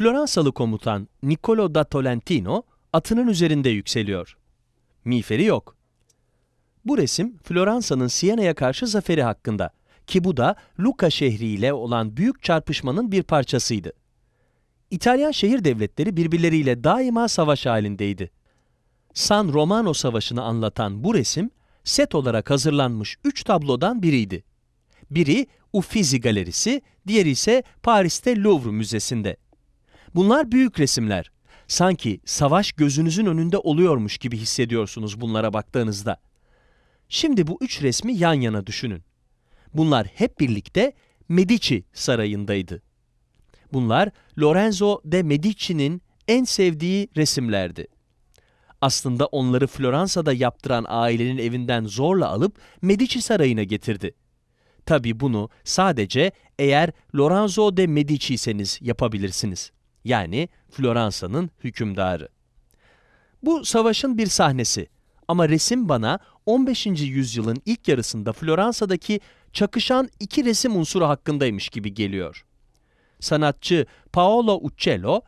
Floransalı komutan Niccolo da Tolentino atının üzerinde yükseliyor. Miğferi yok. Bu resim Floransa'nın Siena'ya karşı zaferi hakkında ki bu da Lucca şehriyle olan büyük çarpışmanın bir parçasıydı. İtalyan şehir devletleri birbirleriyle daima savaş halindeydi. San Romano Savaşı'nı anlatan bu resim, set olarak hazırlanmış üç tablodan biriydi. Biri Uffizi Galerisi, diğeri ise Paris'te Louvre Müzesi'nde. Bunlar büyük resimler. Sanki savaş gözünüzün önünde oluyormuş gibi hissediyorsunuz bunlara baktığınızda. Şimdi bu üç resmi yan yana düşünün. Bunlar hep birlikte Medici sarayındaydı. Bunlar Lorenzo de Medici'nin en sevdiği resimlerdi. Aslında onları Floransa'da yaptıran ailenin evinden zorla alıp Medici sarayına getirdi. Tabi bunu sadece eğer Lorenzo de Medici'seniz yapabilirsiniz. Yani Floransa'nın hükümdarı. Bu savaşın bir sahnesi ama resim bana 15. yüzyılın ilk yarısında Floransa'daki çakışan iki resim unsuru hakkındaymış gibi geliyor. Sanatçı Paolo Uccello,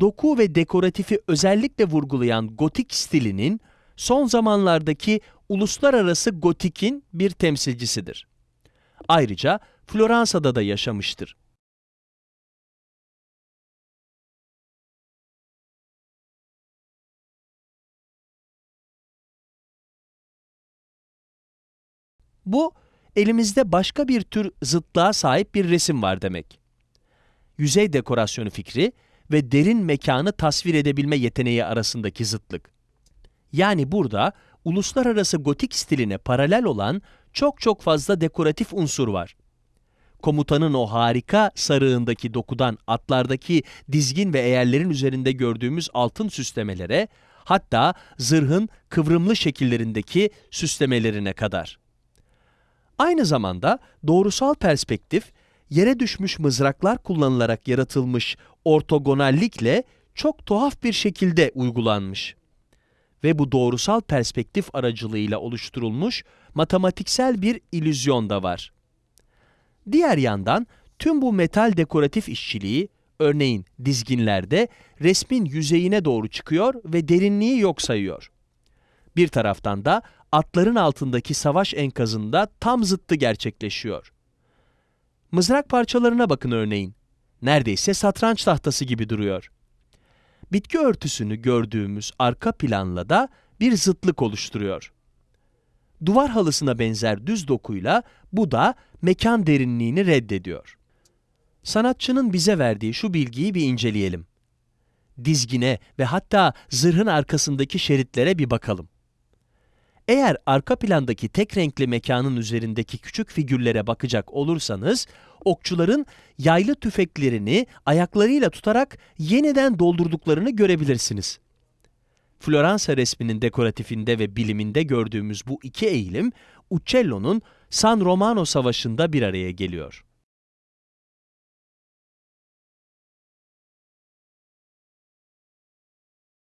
doku ve dekoratifi özellikle vurgulayan gotik stilinin son zamanlardaki uluslararası gotikin bir temsilcisidir. Ayrıca Floransa'da da yaşamıştır. Bu, elimizde başka bir tür zıtlığa sahip bir resim var demek. Yüzey dekorasyonu fikri ve derin mekanı tasvir edebilme yeteneği arasındaki zıtlık. Yani burada uluslararası gotik stiline paralel olan çok çok fazla dekoratif unsur var. Komutanın o harika sarığındaki dokudan atlardaki dizgin ve eğerlerin üzerinde gördüğümüz altın süslemelere, hatta zırhın kıvrımlı şekillerindeki süslemelerine kadar. Aynı zamanda doğrusal perspektif, yere düşmüş mızraklar kullanılarak yaratılmış ortogonallikle çok tuhaf bir şekilde uygulanmış. Ve bu doğrusal perspektif aracılığıyla oluşturulmuş matematiksel bir illüzyon da var. Diğer yandan tüm bu metal dekoratif işçiliği, örneğin dizginlerde resmin yüzeyine doğru çıkıyor ve derinliği yok sayıyor. Bir taraftan da atların altındaki savaş enkazında tam zıttı gerçekleşiyor. Mızrak parçalarına bakın örneğin. Neredeyse satranç tahtası gibi duruyor. Bitki örtüsünü gördüğümüz arka planla da bir zıtlık oluşturuyor. Duvar halısına benzer düz dokuyla bu da mekan derinliğini reddediyor. Sanatçının bize verdiği şu bilgiyi bir inceleyelim. Dizgine ve hatta zırhın arkasındaki şeritlere bir bakalım. Eğer arka plandaki tek renkli mekanın üzerindeki küçük figürlere bakacak olursanız, okçuların yaylı tüfeklerini ayaklarıyla tutarak yeniden doldurduklarını görebilirsiniz. Floransa resminin dekoratifinde ve biliminde gördüğümüz bu iki eğilim, Uccello'nun San Romano Savaşı'nda bir araya geliyor.